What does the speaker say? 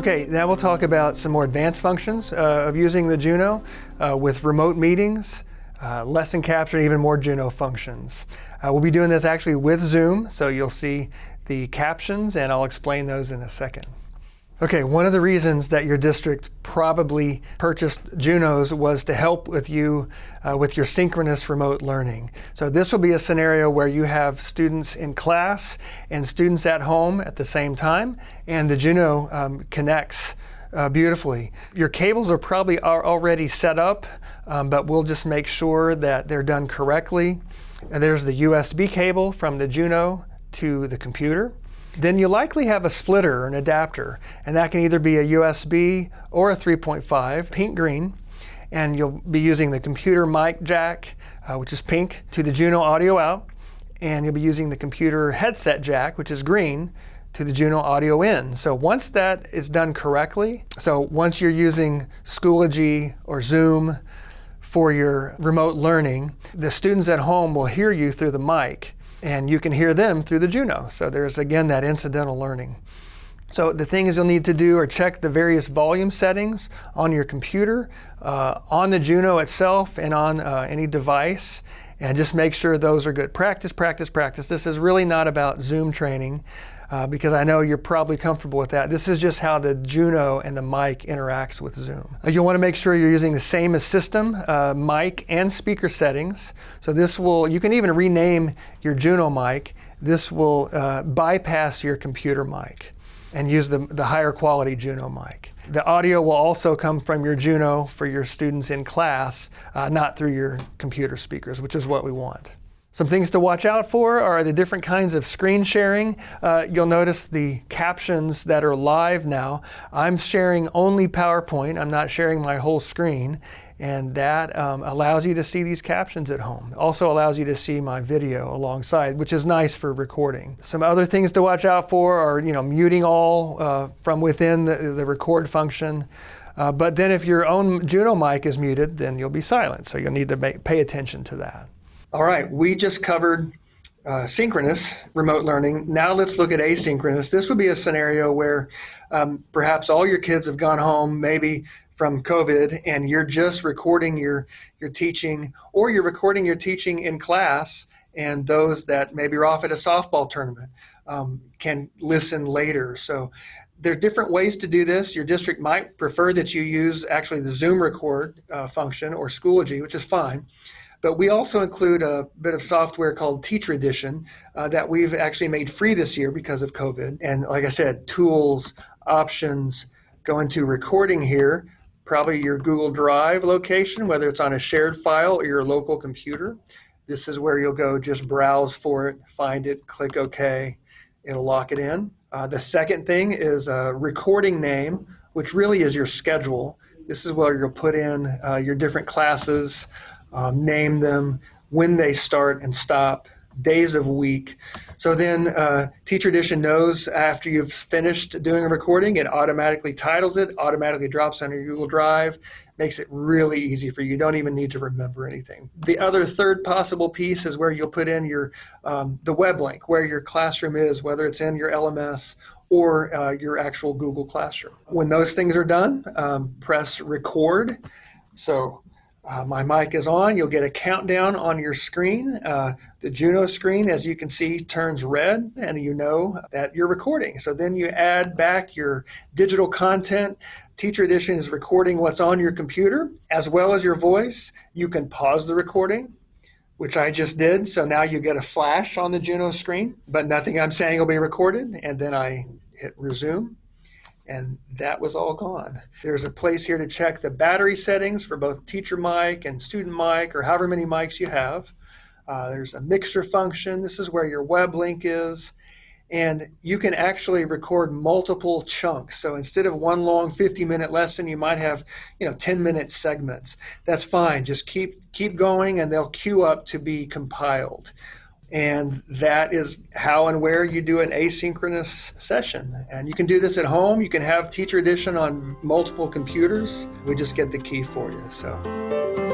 Okay, now we'll talk about some more advanced functions uh, of using the Juno uh, with remote meetings, uh, lesson capture, and even more Juno functions. Uh, we'll be doing this actually with Zoom, so you'll see the captions, and I'll explain those in a second. Okay, one of the reasons that your district probably purchased Junos was to help with you uh, with your synchronous remote learning. So this will be a scenario where you have students in class and students at home at the same time, and the Juno um, connects uh, beautifully. Your cables are probably are already set up, um, but we'll just make sure that they're done correctly. And there's the USB cable from the Juno to the computer. Then you likely have a splitter an adapter, and that can either be a USB or a 3.5, pink green, and you'll be using the computer mic jack, uh, which is pink, to the Juno audio out, and you'll be using the computer headset jack, which is green, to the Juno audio in. So once that is done correctly, so once you're using Schoology or Zoom for your remote learning, the students at home will hear you through the mic and you can hear them through the Juno. So there's again that incidental learning. So the things you'll need to do are check the various volume settings on your computer, uh, on the Juno itself, and on uh, any device, and just make sure those are good. Practice, practice, practice. This is really not about Zoom training uh, because I know you're probably comfortable with that. This is just how the Juno and the mic interacts with Zoom. Uh, you'll want to make sure you're using the same system, uh, mic and speaker settings. So this will, you can even rename your Juno mic. This will uh, bypass your computer mic and use the, the higher quality Juno mic. The audio will also come from your Juno for your students in class, uh, not through your computer speakers, which is what we want. Some things to watch out for are the different kinds of screen sharing. Uh, you'll notice the captions that are live now. I'm sharing only PowerPoint. I'm not sharing my whole screen. And that um, allows you to see these captions at home. Also allows you to see my video alongside, which is nice for recording. Some other things to watch out for are you know, muting all uh, from within the, the record function. Uh, but then if your own Juno mic is muted, then you'll be silent. So you'll need to pay attention to that. All right, we just covered uh, synchronous remote learning. Now let's look at asynchronous. This would be a scenario where um, perhaps all your kids have gone home, maybe from COVID, and you're just recording your, your teaching, or you're recording your teaching in class, and those that maybe are off at a softball tournament um, can listen later. So there are different ways to do this. Your district might prefer that you use actually the Zoom record uh, function or Schoology, which is fine. But we also include a bit of software called Teacher Edition uh, that we've actually made free this year because of COVID. And like I said, tools, options, go into recording here, probably your Google Drive location, whether it's on a shared file or your local computer. This is where you'll go just browse for it, find it, click OK. It'll lock it in. Uh, the second thing is a recording name, which really is your schedule. This is where you'll put in uh, your different classes, um, name them, when they start and stop, days of week. So then uh, Teacher Edition knows after you've finished doing a recording, it automatically titles it, automatically drops on your Google Drive, makes it really easy for you. You don't even need to remember anything. The other third possible piece is where you'll put in your um, the web link, where your classroom is, whether it's in your LMS or uh, your actual Google Classroom. When those things are done, um, press record. So uh, my mic is on. You'll get a countdown on your screen. Uh, the Juno screen, as you can see, turns red, and you know that you're recording. So then you add back your digital content. Teacher Edition is recording what's on your computer as well as your voice. You can pause the recording, which I just did. So now you get a flash on the Juno screen, but nothing I'm saying will be recorded. And then I hit resume and that was all gone. There's a place here to check the battery settings for both teacher mic and student mic or however many mics you have. Uh, there's a mixer function. This is where your web link is. And you can actually record multiple chunks. So instead of one long 50 minute lesson, you might have, you know, 10 minute segments. That's fine. Just keep keep going and they'll queue up to be compiled. And that is how and where you do an asynchronous session. And you can do this at home. You can have Teacher Edition on multiple computers. We just get the key for you. So.